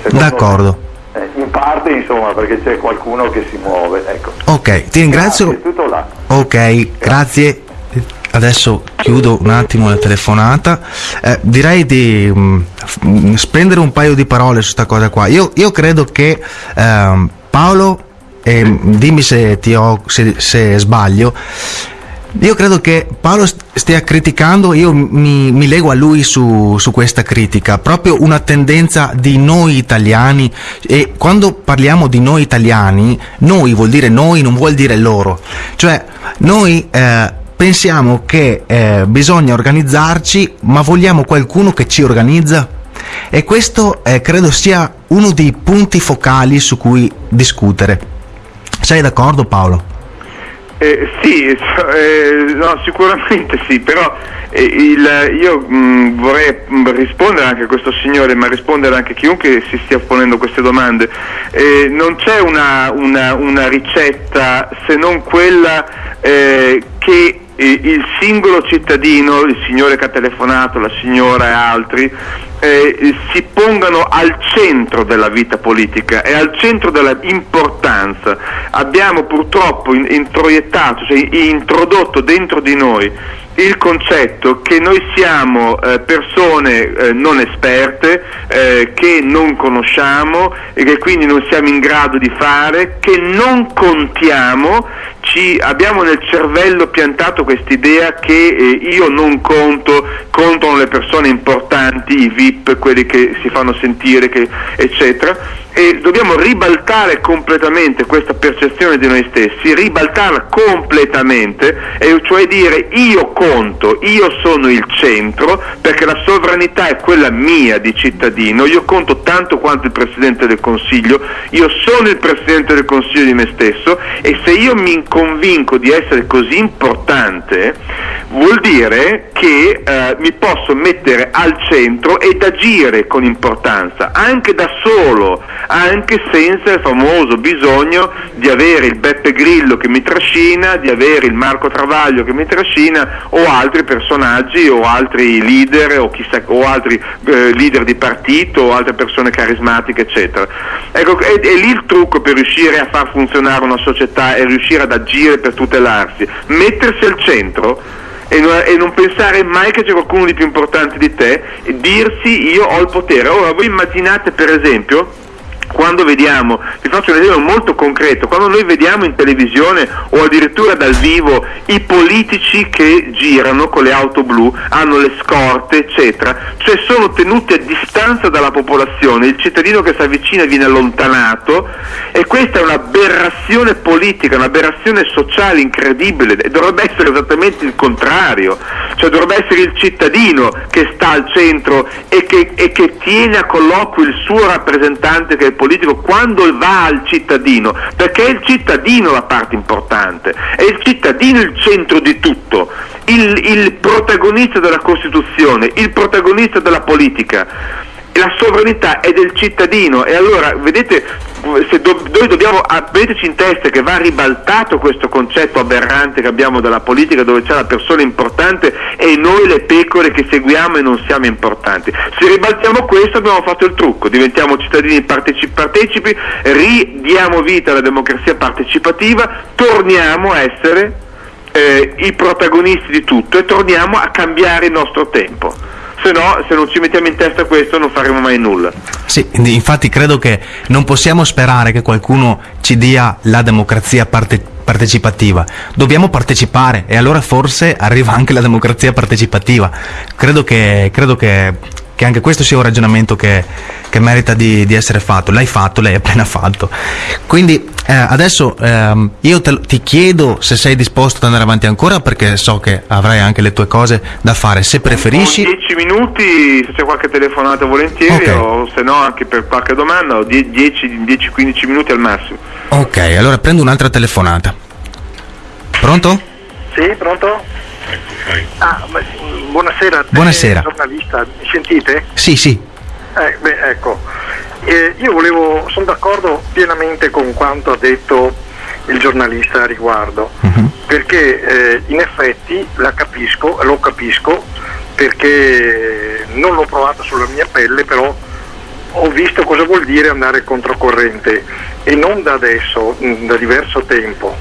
D'accordo. Me, in parte insomma perché c'è qualcuno che si muove. Ecco. Ok, ti ringrazio. Grazie. Ok, grazie. Adesso chiudo un attimo la telefonata. Eh, direi di mm, spendere un paio di parole su questa cosa qua. Io, io credo che ehm, Paolo, e dimmi se, ti ho, se, se sbaglio, io credo che Paolo st- stia criticando, io mi, mi lego a lui su, su questa critica, proprio una tendenza di noi italiani e quando parliamo di noi italiani, noi vuol dire noi, non vuol dire loro. Cioè, noi eh, pensiamo che eh, bisogna organizzarci, ma vogliamo qualcuno che ci organizza? E questo eh, credo sia uno dei punti focali su cui discutere. Sei d'accordo Paolo? Eh, sì, eh, no, sicuramente sì, però eh, il, io mh, vorrei mh, rispondere anche a questo signore, ma rispondere anche a chiunque si stia ponendo queste domande. Eh, non c'è una, una, una, ricetta se non quella eh, che il singolo cittadino, il signore che ha telefonato, la signora e altri, eh, si pongano al centro della vita politica e al centro dell'importanza. Abbiamo purtroppo introiettato, cioè introdotto dentro di noi il concetto che noi siamo eh, persone eh, non esperte, eh, che non conosciamo e che quindi non siamo in grado di fare, che non contiamo, ci, abbiamo nel cervello piantato quest'idea che eh, io non conto, contano le persone importanti, i VIP, quelli che si fanno sentire, che, eccetera e dobbiamo ribaltare completamente questa percezione di noi stessi, ribaltarla completamente, e cioè dire io conto, io sono il centro, perché la sovranità è quella mia di cittadino, io conto tanto quanto il Presidente del Consiglio, io sono il Presidente del Consiglio di me stesso e se io mi convinco di essere così importante, vuol dire che eh, mi posso mettere al centro ed agire con importanza, anche da solo, anche senza il famoso bisogno di avere il Beppe Grillo che mi trascina, di avere il Marco Travaglio che mi trascina o altri personaggi o altri leader o, chissà, o altri eh, leader di partito o altre persone carismatiche eccetera. Ecco, è, è lì il trucco per riuscire a far funzionare una società e riuscire ad agire per tutelarsi, mettersi al centro e non, e non, pensare mai che c'è qualcuno di più importante di te e dirsi io ho il potere. Ora voi immaginate per esempio quando vediamo, vi faccio un esempio molto concreto, quando noi vediamo in televisione o addirittura dal vivo i politici che girano con le auto blu, hanno le scorte, eccetera, cioè sono tenuti a distanza dalla popolazione, il cittadino che si avvicina viene allontanato e questa è un'aberrazione politica, un'aberrazione sociale incredibile dovrebbe essere esattamente il contrario, cioè dovrebbe essere il cittadino che sta al centro e che, e che tiene a colloquio il suo rappresentante che è politico quando va al cittadino, perché è il cittadino la parte importante, è il cittadino il centro di tutto, il, il protagonista della Costituzione, il protagonista della politica la sovranità è del cittadino. E allora vedete se do, noi dobbiamo metterci in testa che va ribaltato questo concetto aberrante che abbiamo della politica dove c'è la persona importante e noi le pecore che seguiamo e non siamo importanti. Se ribaltiamo questo abbiamo fatto il trucco, diventiamo cittadini partecipi, partecipi ridiamo vita alla democrazia partecipativa, torniamo a essere eh, i protagonisti di tutto e torniamo a cambiare il nostro tempo se no se non ci mettiamo in testa questo non faremo mai nulla. Sì, infatti credo che non possiamo sperare che qualcuno ci dia la democrazia parte- partecipativa, dobbiamo partecipare e allora forse arriva anche la democrazia partecipativa. Credo che, credo che che anche questo sia un ragionamento che, che merita di, di, essere fatto. L'hai fatto, l'hai appena fatto. Quindi eh, adesso ehm, io te, ti chiedo se sei disposto ad andare avanti ancora perché so che avrai anche le tue cose da fare. Se preferisci... 10 minuti, se c'è qualche telefonata volentieri okay. o se no anche per qualche domanda, 10-15 minuti al massimo. Ok, allora prendo un'altra telefonata. Pronto? Sì, pronto? Ah, buonasera, buonasera. giornalista, mi sentite? Sì, sì. Eh, beh, ecco, eh, io volevo, sono d'accordo pienamente con quanto ha detto il giornalista a riguardo, uh-huh. perché eh, in effetti la capisco, lo capisco, perché non l'ho provato sulla mia pelle, però ho visto cosa vuol dire andare controcorrente e non da adesso, da diverso tempo.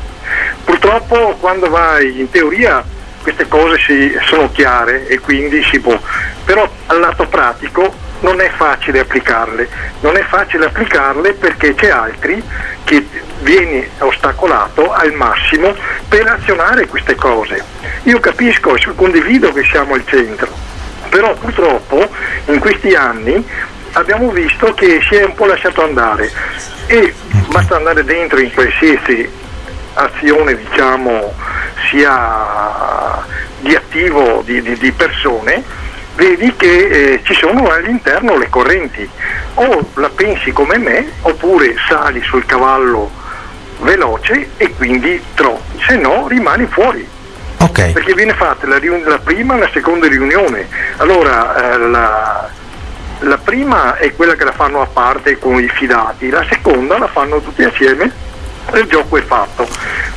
Purtroppo quando vai in teoria queste cose si, sono chiare e quindi si può, però al lato pratico non è facile applicarle, non è facile applicarle perché c'è altri che viene ostacolato al massimo per azionare queste cose. Io capisco e condivido che siamo al centro, però purtroppo in questi anni abbiamo visto che si è un po' lasciato andare. E basta andare dentro in qualsiasi azione diciamo sia di attivo di, di, di persone, vedi che eh, ci sono all'interno le correnti. O la pensi come me, oppure sali sul cavallo veloce e quindi troppi, se no rimani fuori. Ok. Perché viene fatta la, riun- la prima e la seconda riunione. Allora eh, la, la prima è quella che la fanno a parte con i fidati, la seconda la fanno tutti assieme il gioco è fatto.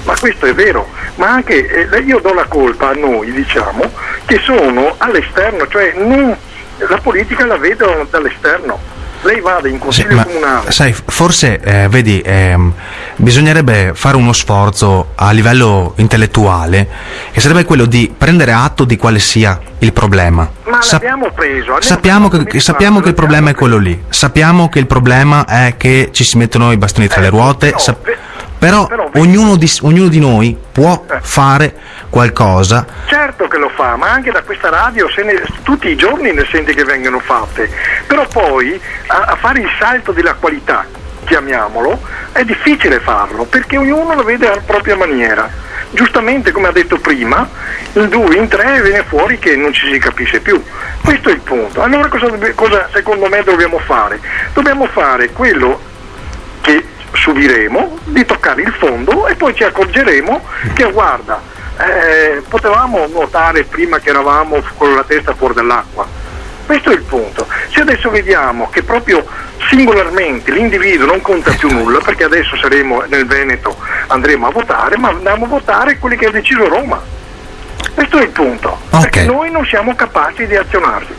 Ma questo è vero, ma anche eh, io do la colpa a noi, diciamo, che sono all'esterno, cioè non, la politica la vedo dall'esterno. Lei va in Sì, consiglio ma comunale. sai, forse, eh, vedi, ehm, bisognerebbe fare uno sforzo a livello intellettuale, che sarebbe quello di prendere atto di quale sia il problema. Ma Sap- l'abbiamo preso. sappiamo che, mi sappiamo che il problema è l'abbiamo quello lì, sappiamo che il problema è che ci si mettono i bastoni tra Eh, le ruote, no, sap- però, però ognuno, di, ognuno di noi può Eh. fare qualcosa Certo che lo fa, ma anche da questa radio se ne- tutti i giorni ne sente che vengono fatte, però poi a, a fare il salto della qualità, chiamiamolo, è difficile farlo perché ognuno lo vede alla propria maniera. Giustamente, come ha detto prima, in due, in tre viene fuori che non ci si capisce più. Questo è il punto. Allora cosa, cosa secondo me dobbiamo fare? Dobbiamo fare quello che subiremo di toccare il fondo e poi ci accorgeremo che guarda, eh, potevamo nuotare prima che eravamo con la testa fuori dall'acqua. Questo è il punto. Se adesso vediamo che proprio singolarmente l'individuo non conta più nulla, perché adesso saremo nel Veneto, andremo a votare, ma andiamo a votare quelli che ha deciso Roma. Questo è il punto, Ok. perché noi non siamo capaci di azionarci.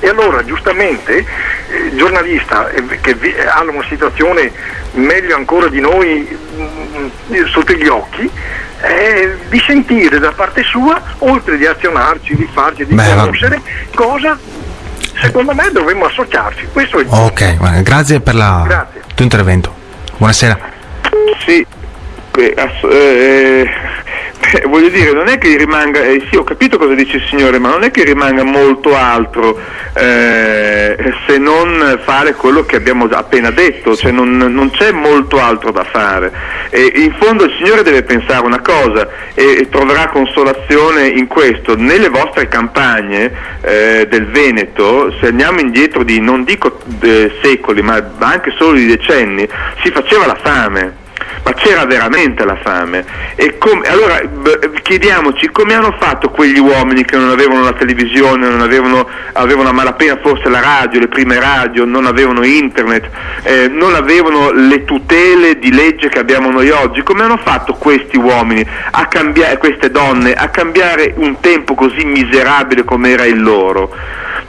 E allora giustamente eh, il giornalista eh, che vi- eh, ha una situazione meglio ancora di noi mm, sotto gli occhi, eh, di sentire da parte sua, oltre di azionarci, di farci, di Beh, va- conoscere, cosa secondo me dovremmo associarci. Questo è il Ok, guarda, grazie per la- Grazie. il tuo intervento. Buonasera. Sì, eh, ass- eh, beh, voglio dire, non è che rimanga, eh, sì ho capito cosa dice il signore, ma non è che rimanga molto altro eh, se non fare quello che abbiamo appena detto, cioè non, non c'è molto altro da fare. E in fondo il signore deve pensare una cosa e, e troverà consolazione in questo, nelle vostre campagne eh, del Veneto, se andiamo indietro di non dico eh, secoli, ma anche solo di decenni, si faceva la fame ma c'era veramente la fame. E com- allora chiediamoci come hanno fatto quegli uomini che non avevano la televisione, non avevano, avevano a malapena forse la radio, le prime radio, non avevano internet, eh, non avevano le tutele di legge che abbiamo noi oggi, come hanno fatto questi uomini, cambiare, queste donne, a cambiare un tempo così miserabile come era il loro?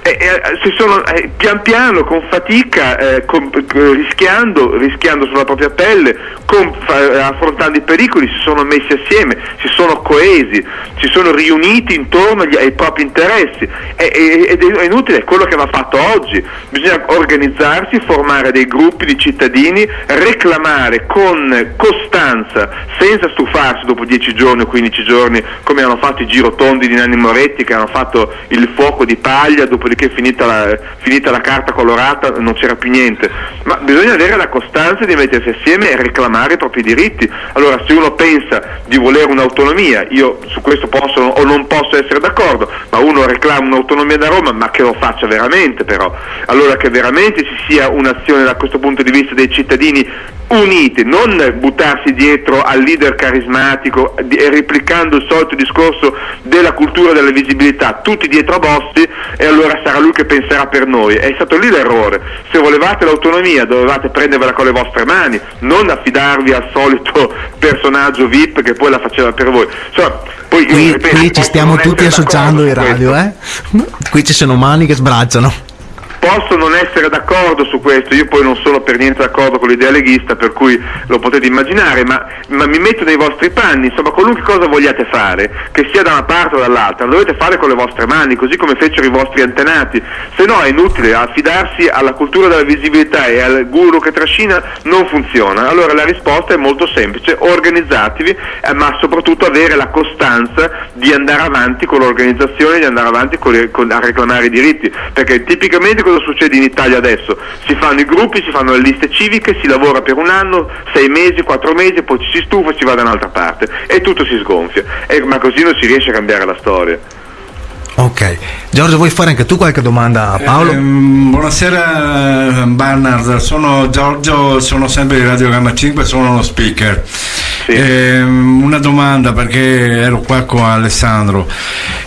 E, e, si sono eh, pian piano, con fatica, eh, con- eh, rischiando, rischiando sulla propria pelle, con- affrontando i pericoli, si sono messi assieme, si sono coesi, si sono riuniti intorno agli- ai propri interessi. E- e- ed è inutile, è quello che va fatto oggi. Bisogna organizzarsi, formare dei gruppi di cittadini, reclamare con costanza, senza stufarsi dopo 10 giorni o 15 giorni, come hanno fatto i girotondi di Nanni Moretti, che hanno fatto il fuoco di paglia, dopodiché finita la, finita la carta colorata non c'era più niente. Ma bisogna avere la costanza di mettersi assieme e reclamare i propri diritti. Allora se uno pensa di volere un'autonomia, io su questo posso o non posso essere d'accordo, ma uno reclama un'autonomia da Roma, ma che lo faccia veramente però. Allora che veramente ci sia un'azione da questo punto di vista dei cittadini uniti, non buttarsi dietro al leader carismatico e replicando il solito discorso della cultura della visibilità, tutti dietro a Bossi e allora sarà lui che penserà per noi. È stato lì l'errore. Se volevate l'autonomia dovevate prendervela con le vostre mani, non affidarvi al solito personaggio VIP che poi la faceva per voi. Insomma, poi Qui, ripeto, qui ci stiamo tutti associando in radio, eh? Qui ci sono mani che sbracciano. Posso non essere d'accordo su questo, io poi non sono per niente d'accordo con l'idea leghista, per cui lo potete immaginare, ma, ma mi metto nei vostri panni, insomma qualunque cosa vogliate fare, che sia da una parte o dall'altra, lo dovete fare con le vostre mani, così come fecero i vostri antenati, se no è inutile affidarsi alla cultura della visibilità e al guru che trascina, non funziona. Allora la risposta è molto semplice, organizzatevi, eh, ma soprattutto avere la costanza di andare avanti con l'organizzazione, di andare avanti con con, a reclamare i diritti, perché tipicamente cosa succede in Italia adesso? Si fanno i gruppi, si fanno le liste civiche, si lavora per un anno, sei mesi, quattro mesi, poi ci si stufa e si va da un'altra parte e tutto si sgonfia, e, ma così non si riesce a cambiare la storia. Ok, Giorgio vuoi fare anche tu qualche domanda a Paolo? Eh, buonasera Barnard, sono Giorgio, sono sempre di Radio Gamma 5, sono uno speaker. Sì. Eh, una domanda perché ero qua con Alessandro.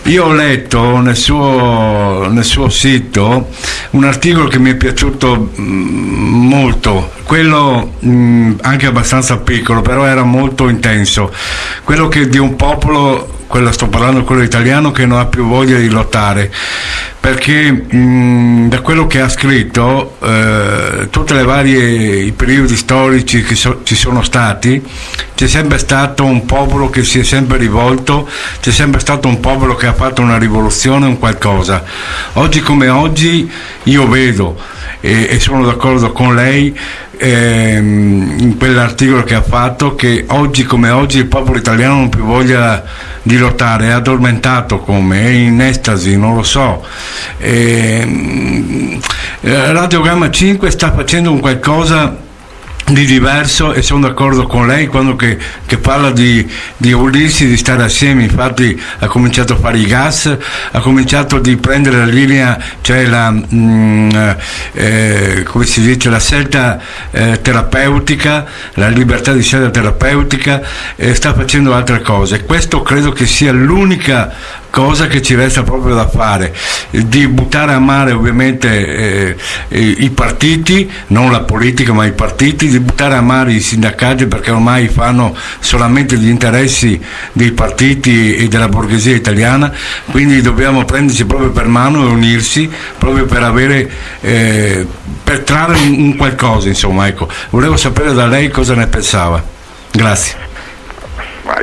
Io ho letto nel suo, nel suo sito un articolo che mi è piaciuto mm, molto, quello mh, mm, anche abbastanza piccolo, però era molto intenso, quello che di un popolo quello sto parlando quello italiano che non ha più voglia di lottare perché mh, da quello che ha scritto eh, varie i periodi storici che so, ci sono stati c'è sempre stato un popolo che si è sempre rivolto c'è sempre stato un popolo che ha fatto una rivoluzione un qualcosa. Oggi come oggi io vedo e, e sono d'accordo con lei ehm, in quell'articolo che ha fatto che oggi come oggi il popolo italiano non più voglia di lottare, è addormentato come, è in estasi, non lo so. Ehm, Radio Gamma 5 sta facendo un qualcosa di diverso e sono d'accordo con lei quando che, che parla di, di, unirsi, di stare assieme, infatti ha cominciato a fare i gas, ha cominciato a prendere la linea, cioè la, mh, mm, eh, come si dice, la scelta eh, terapeutica, la libertà di scelta terapeutica e sta facendo altre cose. Questo credo che sia l'unica cosa che ci resta proprio da fare, di buttare a mare ovviamente eh, i partiti, non la politica ma i partiti, di buttare a mare i sindacati perché ormai fanno solamente gli interessi dei partiti e della borghesia italiana, quindi dobbiamo prenderci proprio per mano e unirsi proprio per avere, eh, per trarre un, qualcosa insomma, ecco. Volevo sapere da lei cosa ne pensava. Grazie.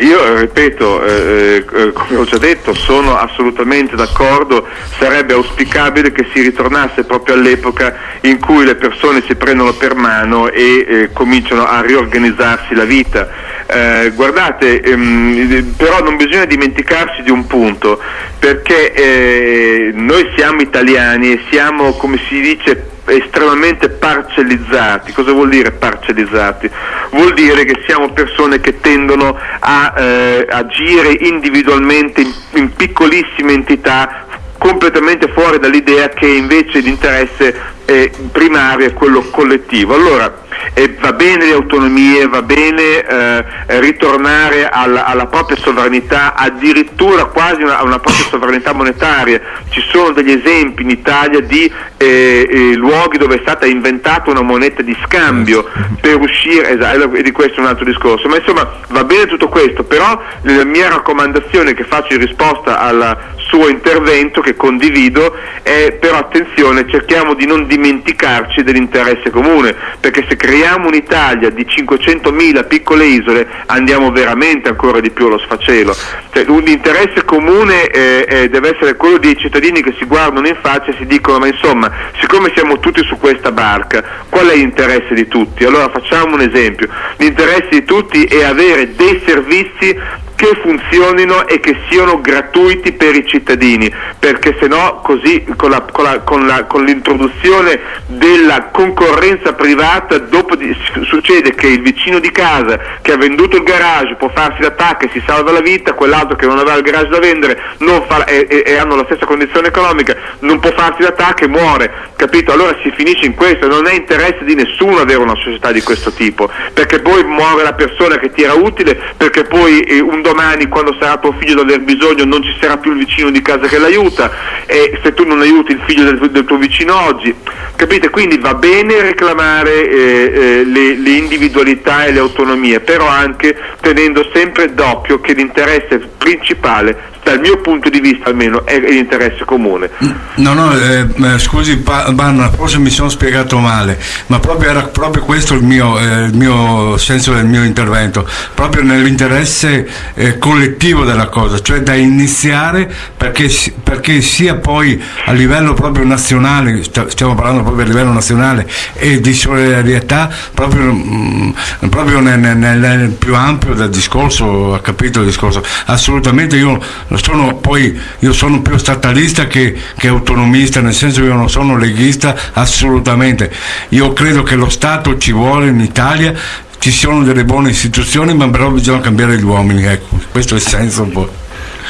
Io eh, ripeto, eh, eh, come ho già detto, sono assolutamente d'accordo, sarebbe auspicabile che si ritornasse proprio all'epoca in cui le persone si prendono per mano e eh, cominciano a riorganizzarsi la vita. Eh, guardate, ehm, però non bisogna dimenticarsi di un punto, perché eh, noi siamo italiani e siamo, come si dice, estremamente parcellizzati. Cosa vuol dire parcellizzati? Vuol dire che siamo persone che tendono a eh, agire individualmente in, in piccolissime entità completamente fuori dall'idea che invece l'interesse eh, primario è quello collettivo. Allora, eh, va bene le autonomie, va bene eh, ritornare alla, alla, propria sovranità, addirittura quasi una, una, propria sovranità monetaria. Ci sono degli esempi in Italia di eh, eh, luoghi dove è stata inventata una moneta di scambio per uscire, esatto, e di questo è un altro discorso. Ma insomma va bene tutto questo, però la mia raccomandazione che faccio in risposta al suo intervento, che condivido, è però attenzione, cerchiamo di non dimenticarci dell'interesse comune, perché se creiamo un'Italia di 500.000 piccole isole andiamo veramente ancora di più allo sfacelo. Cioè, l'interesse comune eh, eh, deve essere quello dei cittadini che si guardano in faccia e si dicono ma insomma, siccome siamo tutti su questa barca, qual è l'interesse di tutti? Allora facciamo un esempio, l'interesse di tutti è avere dei servizi che funzionino e che siano gratuiti per i cittadini, perché se no così con, la, con, la, con, la, con l'introduzione della concorrenza privata di, succede che il vicino di casa che ha venduto il garage può farsi l'attacco e si salva la vita, quell'altro che non aveva il garage da vendere fa, e, e, e, hanno la stessa condizione economica non può farsi l'attacco e muore, capito? Allora si finisce in questo, non è interesse di nessuno avere una società di questo tipo, perché poi muore la persona che ti era utile, perché poi eh, un domani quando sarà tuo figlio ad aver bisogno non ci sarà più il vicino di casa che l'aiuta e se tu non aiuti il figlio del, del tuo vicino oggi, capite? Quindi va bene reclamare eh, eh, le, le, individualità e le autonomie, però anche tenendo sempre d'occhio che l'interesse principale dal mio punto di vista almeno è l'interesse comune. No, no, eh, eh scusi Banna, forse mi sono spiegato male, ma proprio era proprio questo il mio, eh, il mio senso del mio intervento, proprio nell'interesse eh, collettivo della cosa, cioè da iniziare perché, perché sia poi a livello proprio nazionale, stiamo parlando proprio a livello nazionale e di solidarietà proprio, mh, mm, proprio nel, nel, nel, più ampio del discorso, ha capito il discorso, assolutamente io sono poi io sono più statalista che, che autonomista, nel senso che io non sono leghista assolutamente, io credo che lo Stato ci vuole in Italia ci sono delle buone istituzioni, ma però bisogna cambiare gli uomini, ecco, questo è il senso un po'.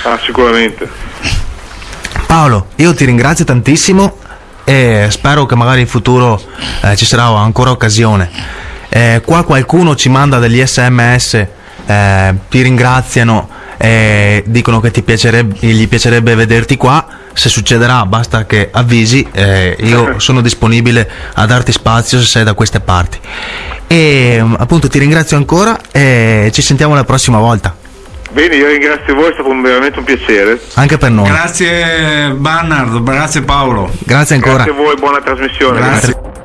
Ah, sicuramente. Paolo, io ti ringrazio tantissimo e spero che magari in futuro eh, ci sarà ancora occasione. Eh, qua qualcuno ci manda degli sms, eh, ti ringraziano, dicono che piacerebbe, gli piacerebbe vederti qua. Se succederà basta che avvisi, eh, io (laughs) sono disponibile a darti spazio se sei da queste parti. E appunto ti ringrazio ancora e ci sentiamo la prossima volta. Bene, io ringrazio voi, è stato veramente un piacere. Anche per noi. Grazie Bannard, grazie Paolo. Grazie ancora. Grazie a voi, buona trasmissione. Grazie.